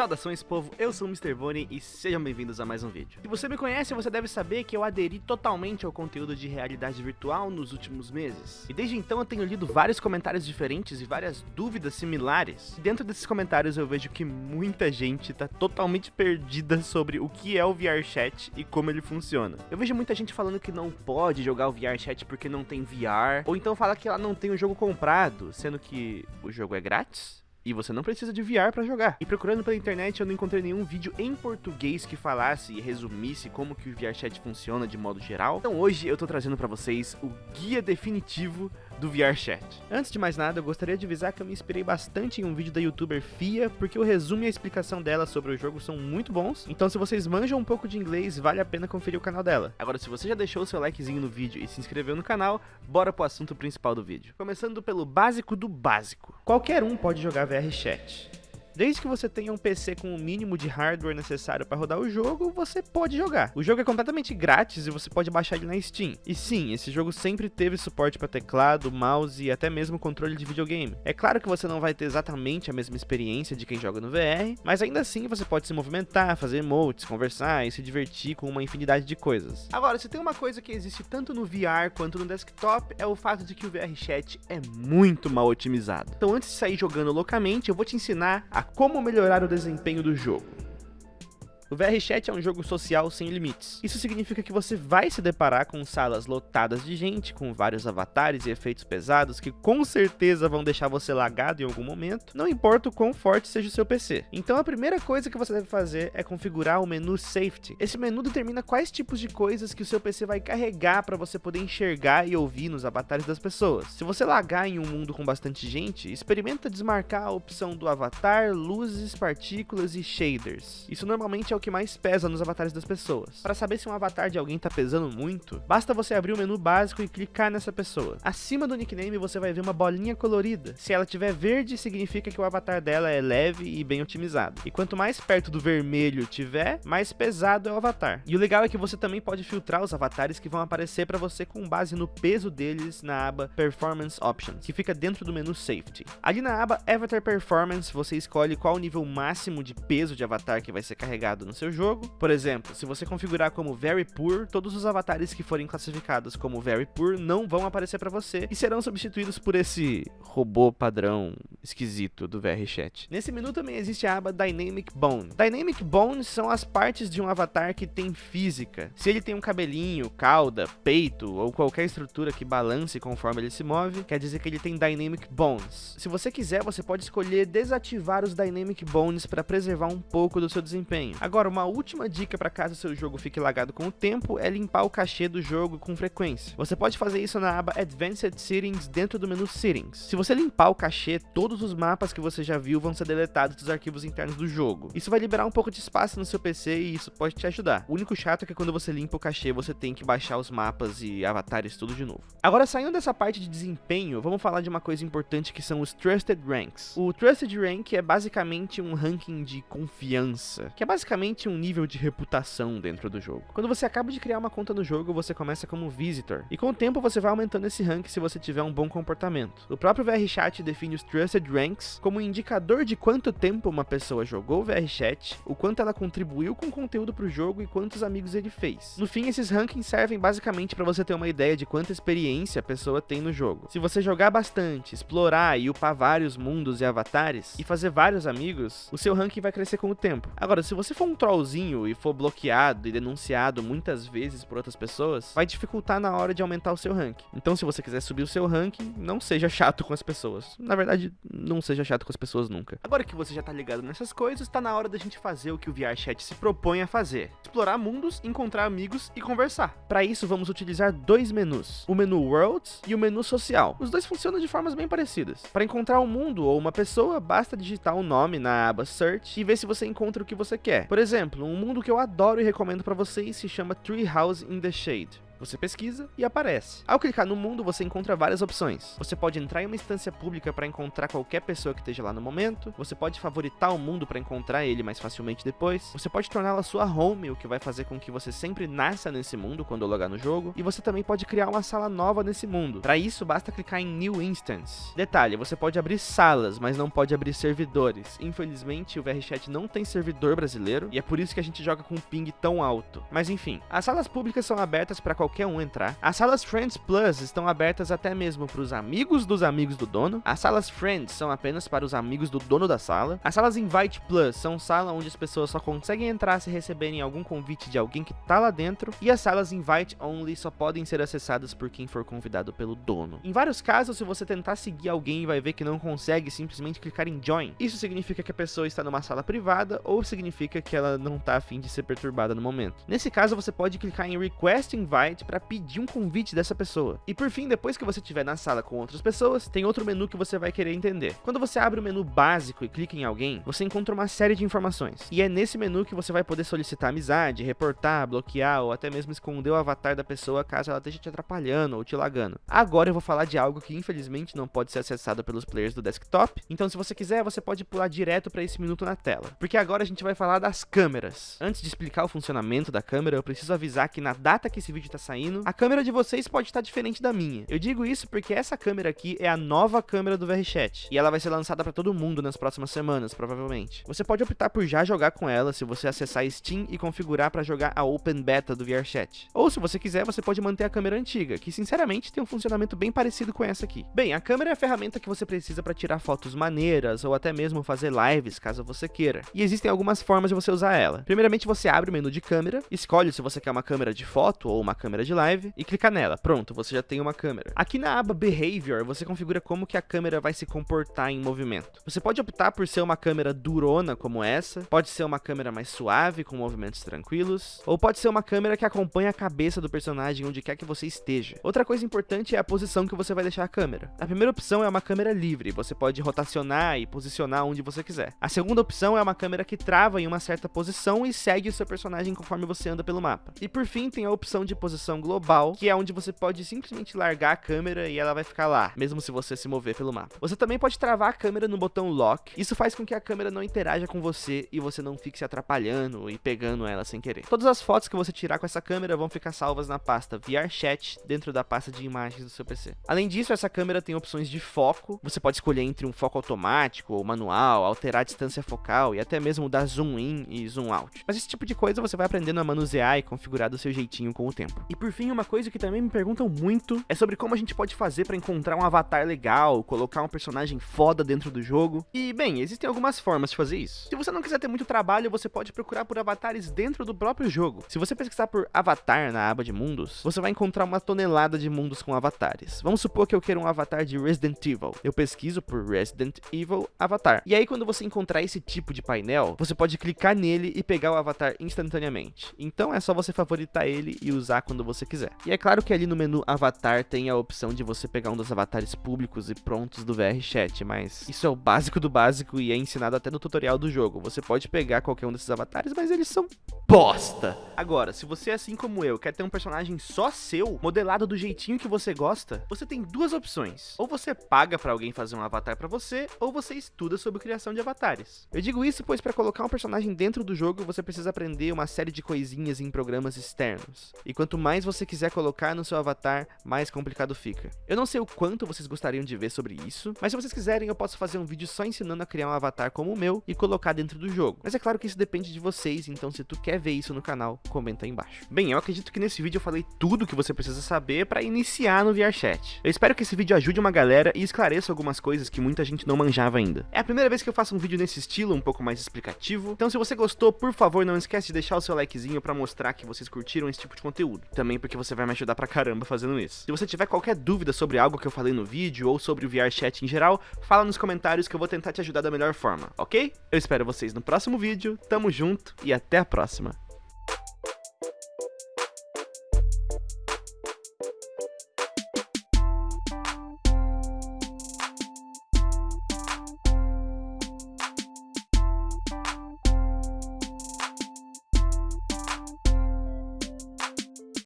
Saudações povo, eu sou o Mr. Bonnie e sejam bem-vindos a mais um vídeo. Se você me conhece, você deve saber que eu aderi totalmente ao conteúdo de realidade virtual nos últimos meses. E desde então eu tenho lido vários comentários diferentes e várias dúvidas similares. E dentro desses comentários eu vejo que muita gente tá totalmente perdida sobre o que é o VRChat e como ele funciona. Eu vejo muita gente falando que não pode jogar o VRChat porque não tem VR, ou então fala que ela não tem o jogo comprado, sendo que o jogo é grátis. E você não precisa de VR para jogar. E procurando pela internet eu não encontrei nenhum vídeo em português que falasse e resumisse como que o VRChat funciona de modo geral. Então hoje eu tô trazendo para vocês o guia definitivo do VRChat. Antes de mais nada, eu gostaria de avisar que eu me inspirei bastante em um vídeo da youtuber Fia, porque o resumo e a explicação dela sobre o jogo são muito bons, então se vocês manjam um pouco de inglês, vale a pena conferir o canal dela. Agora, se você já deixou o seu likezinho no vídeo e se inscreveu no canal, bora pro assunto principal do vídeo. Começando pelo básico do básico. Qualquer um pode jogar VRChat. Desde que você tenha um PC com o mínimo de hardware necessário para rodar o jogo, você pode jogar. O jogo é completamente grátis e você pode baixar ele na Steam. E sim, esse jogo sempre teve suporte para teclado, mouse e até mesmo controle de videogame. É claro que você não vai ter exatamente a mesma experiência de quem joga no VR, mas ainda assim você pode se movimentar, fazer emotes, conversar e se divertir com uma infinidade de coisas. Agora, se tem uma coisa que existe tanto no VR quanto no desktop, é o fato de que o VR Chat é muito mal otimizado. Então antes de sair jogando loucamente, eu vou te ensinar a como melhorar o desempenho do jogo. O VRChat é um jogo social sem limites. Isso significa que você vai se deparar com salas lotadas de gente, com vários avatares e efeitos pesados que com certeza vão deixar você lagado em algum momento, não importa o quão forte seja o seu PC. Então a primeira coisa que você deve fazer é configurar o menu Safety. Esse menu determina quais tipos de coisas que o seu PC vai carregar para você poder enxergar e ouvir nos avatares das pessoas. Se você lagar em um mundo com bastante gente, experimenta desmarcar a opção do avatar, luzes, partículas e shaders. Isso normalmente é o que mais pesa nos avatares das pessoas. Para saber se um avatar de alguém tá pesando muito, basta você abrir o menu básico e clicar nessa pessoa. Acima do nickname você vai ver uma bolinha colorida. Se ela tiver verde, significa que o avatar dela é leve e bem otimizado. E quanto mais perto do vermelho tiver, mais pesado é o avatar. E o legal é que você também pode filtrar os avatares que vão aparecer para você com base no peso deles na aba Performance Options, que fica dentro do menu Safety. Ali na aba Avatar Performance, você escolhe qual o nível máximo de peso de avatar que vai ser carregado no no seu jogo. Por exemplo, se você configurar como Very Poor, todos os avatares que forem classificados como Very Poor não vão aparecer para você e serão substituídos por esse robô padrão esquisito do VRChat. Nesse menu também existe a aba Dynamic Bone. Dynamic Bones são as partes de um avatar que tem física. Se ele tem um cabelinho, cauda, peito ou qualquer estrutura que balance conforme ele se move, quer dizer que ele tem Dynamic Bones. Se você quiser, você pode escolher desativar os Dynamic Bones para preservar um pouco do seu desempenho. Agora, uma última dica para caso seu jogo fique lagado com o tempo é limpar o cachê do jogo com frequência. Você pode fazer isso na aba Advanced Settings dentro do menu Settings. Se você limpar o cachê, todos os mapas que você já viu vão ser deletados dos arquivos internos do jogo. Isso vai liberar um pouco de espaço no seu PC e isso pode te ajudar. O único chato é que quando você limpa o cachê, você tem que baixar os mapas e avatares tudo de novo. Agora, saindo dessa parte de desempenho, vamos falar de uma coisa importante que são os Trusted Ranks. O Trusted Rank é basicamente um ranking de confiança, que é basicamente um nível de reputação dentro do jogo. Quando você acaba de criar uma conta no jogo, você começa como Visitor, e com o tempo você vai aumentando esse rank se você tiver um bom comportamento. O próprio VRChat define os Trusted Ranks como indicador de quanto tempo uma pessoa jogou VRChat, o quanto ela contribuiu com o conteúdo para o jogo e quantos amigos ele fez. No fim, esses rankings servem basicamente para você ter uma ideia de quanta experiência a pessoa tem no jogo. Se você jogar bastante, explorar e upar vários mundos e avatares, e fazer vários amigos, o seu ranking vai crescer com o tempo. Agora, se você for um trollzinho e for bloqueado e denunciado muitas vezes por outras pessoas, vai dificultar na hora de aumentar o seu ranking. Então, se você quiser subir o seu ranking, não seja chato com as pessoas. Na verdade, não seja chato com as pessoas nunca. Agora que você já tá ligado nessas coisas, tá na hora da gente fazer o que o VRChat se propõe a fazer. Explorar mundos, encontrar amigos e conversar. Para isso, vamos utilizar dois menus. O menu Worlds e o menu Social. Os dois funcionam de formas bem parecidas. Para encontrar um mundo ou uma pessoa, basta digitar o um nome na aba Search e ver se você encontra o que você quer. Por exemplo, um mundo que eu adoro e recomendo para vocês se chama Treehouse in the Shade. Você pesquisa e aparece. Ao clicar no mundo, você encontra várias opções. Você pode entrar em uma instância pública para encontrar qualquer pessoa que esteja lá no momento, você pode favoritar o mundo para encontrar ele mais facilmente depois, você pode torná-la sua home, o que vai fazer com que você sempre nasça nesse mundo quando logar no jogo, e você também pode criar uma sala nova nesse mundo. Para isso, basta clicar em New Instance. Detalhe, você pode abrir salas, mas não pode abrir servidores. Infelizmente, o VRChat não tem servidor brasileiro, e é por isso que a gente joga com um ping tão alto. Mas enfim, as salas públicas são abertas para qualquer um entrar. As salas Friends Plus estão abertas até mesmo para os amigos dos amigos do dono. As salas Friends são apenas para os amigos do dono da sala. As salas Invite Plus são salas onde as pessoas só conseguem entrar se receberem algum convite de alguém que tá lá dentro. E as salas Invite Only só podem ser acessadas por quem for convidado pelo dono. Em vários casos, se você tentar seguir alguém, vai ver que não consegue simplesmente clicar em Join. Isso significa que a pessoa está numa sala privada ou significa que ela não tá afim de ser perturbada no momento. Nesse caso, você pode clicar em Request Invite para pedir um convite dessa pessoa. E por fim, depois que você estiver na sala com outras pessoas, tem outro menu que você vai querer entender. Quando você abre o menu básico e clica em alguém, você encontra uma série de informações. E é nesse menu que você vai poder solicitar amizade, reportar, bloquear ou até mesmo esconder o avatar da pessoa caso ela esteja te atrapalhando ou te lagando. Agora eu vou falar de algo que infelizmente não pode ser acessado pelos players do desktop, então se você quiser, você pode pular direto para esse minuto na tela. Porque agora a gente vai falar das câmeras. Antes de explicar o funcionamento da câmera, eu preciso avisar que na data que esse vídeo está saindo, a câmera de vocês pode estar diferente da minha. Eu digo isso porque essa câmera aqui é a nova câmera do VRChat, e ela vai ser lançada para todo mundo nas próximas semanas, provavelmente. Você pode optar por já jogar com ela se você acessar Steam e configurar para jogar a Open Beta do VRChat. Ou se você quiser, você pode manter a câmera antiga, que sinceramente tem um funcionamento bem parecido com essa aqui. Bem, a câmera é a ferramenta que você precisa para tirar fotos maneiras ou até mesmo fazer lives, caso você queira. E existem algumas formas de você usar ela. Primeiramente, você abre o menu de câmera, escolhe se você quer uma câmera de foto ou uma câmera de live e clica nela. Pronto, você já tem uma câmera. Aqui na aba Behavior, você configura como que a câmera vai se comportar em movimento. Você pode optar por ser uma câmera durona como essa, pode ser uma câmera mais suave com movimentos tranquilos, ou pode ser uma câmera que acompanha a cabeça do personagem onde quer que você esteja. Outra coisa importante é a posição que você vai deixar a câmera. A primeira opção é uma câmera livre, você pode rotacionar e posicionar onde você quiser. A segunda opção é uma câmera que trava em uma certa posição e segue o seu personagem conforme você anda pelo mapa. E por fim, tem a opção de posição global, que é onde você pode simplesmente largar a câmera e ela vai ficar lá, mesmo se você se mover pelo mapa. Você também pode travar a câmera no botão Lock, isso faz com que a câmera não interaja com você e você não fique se atrapalhando e pegando ela sem querer. Todas as fotos que você tirar com essa câmera vão ficar salvas na pasta VRChat dentro da pasta de imagens do seu PC. Além disso, essa câmera tem opções de foco, você pode escolher entre um foco automático ou manual, alterar a distância focal e até mesmo dar zoom in e zoom out. Mas esse tipo de coisa você vai aprendendo a manusear e configurar do seu jeitinho com o tempo. E por fim, uma coisa que também me perguntam muito é sobre como a gente pode fazer para encontrar um avatar legal, colocar um personagem foda dentro do jogo. E bem, existem algumas formas de fazer isso. Se você não quiser ter muito trabalho, você pode procurar por avatares dentro do próprio jogo. Se você pesquisar por avatar na aba de mundos, você vai encontrar uma tonelada de mundos com avatares. Vamos supor que eu quero um avatar de Resident Evil. Eu pesquiso por Resident Evil Avatar. E aí quando você encontrar esse tipo de painel, você pode clicar nele e pegar o avatar instantaneamente. Então é só você favoritar ele e usar quando você quiser. E é claro que ali no menu avatar tem a opção de você pegar um dos avatares públicos e prontos do VRChat, mas isso é o básico do básico e é ensinado até no tutorial do jogo. Você pode pegar qualquer um desses avatares, mas eles são bosta. Agora, se você assim como eu quer ter um personagem só seu, modelado do jeitinho que você gosta, você tem duas opções. Ou você paga para alguém fazer um avatar para você, ou você estuda sobre criação de avatares. Eu digo isso pois para colocar um personagem dentro do jogo, você precisa aprender uma série de coisinhas em programas externos. E quanto mais você quiser colocar no seu avatar, mais complicado fica. Eu não sei o quanto vocês gostariam de ver sobre isso, mas se vocês quiserem eu posso fazer um vídeo só ensinando a criar um avatar como o meu e colocar dentro do jogo. Mas é claro que isso depende de vocês, então se tu quer ver isso no canal, comenta aí embaixo. Bem, eu acredito que nesse vídeo eu falei tudo que você precisa saber para iniciar no VRChat. Eu espero que esse vídeo ajude uma galera e esclareça algumas coisas que muita gente não manjava ainda. É a primeira vez que eu faço um vídeo nesse estilo, um pouco mais explicativo, então se você gostou, por favor, não esquece de deixar o seu likezinho para mostrar que vocês curtiram esse tipo de conteúdo. Também porque você vai me ajudar pra caramba fazendo isso. Se você tiver qualquer dúvida sobre algo que eu falei no vídeo ou sobre o VRChat em geral, fala nos comentários que eu vou tentar te ajudar da melhor forma, ok? Eu espero vocês no próximo vídeo, tamo junto e até a próxima.